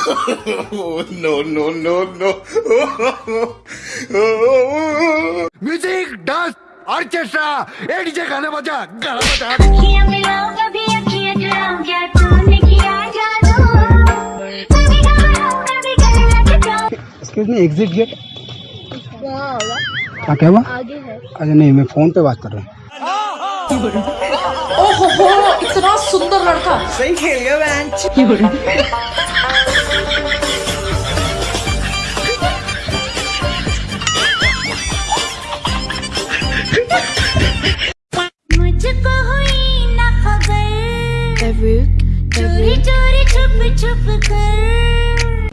no, no, no, no. Music dance orchestra ए DJ गाना बजा गाना बजा। अखियाँ मिलाओ कभी अखियाँ चुराओ क्या तूने किया जादू? कभी घबराओ कभी गले लग जाओ एक्सक्यूज मी एग्जिट गेट हाँ क्या हुआ? आगे है। अरे नहीं मैं फ़ोन पे बात कर रहा हूँ। ओहो हो इतना सुंदर लड़का। सही खेल गया चोरी चोरी छुप छुप कर।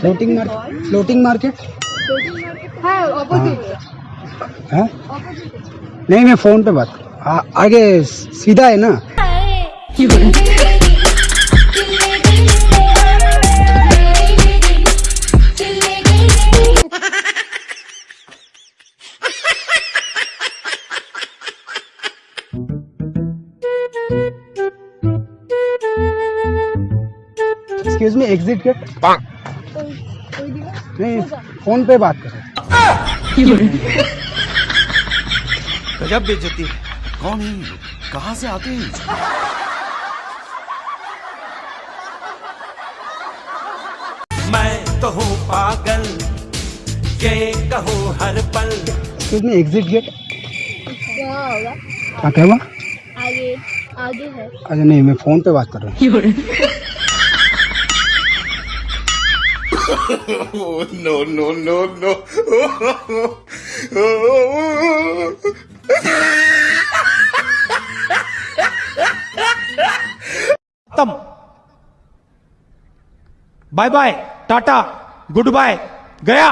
फ्लोटिंग मार्केट फ्लोटिंग मार्केट हाँ नहीं मैं फ़ोन पे बात आ, आगे सीधा है ना? एक्सक्यूज मी एग्जिट गेट नहीं फ़ोन पे बात कर रहा हूँ। गजब बेइज्जती है। कौन है कहाँ से आते हैं? मैं तो हूँ पागल ये कहो हर पल। एक्सक्यूज मी एग्जिट गेट क्या हुआ आगे आगे है। अरे नहीं मैं फ़ोन पे बात कर रहा हूँ। no, no, no, no. तम bye bye tata goodbye गया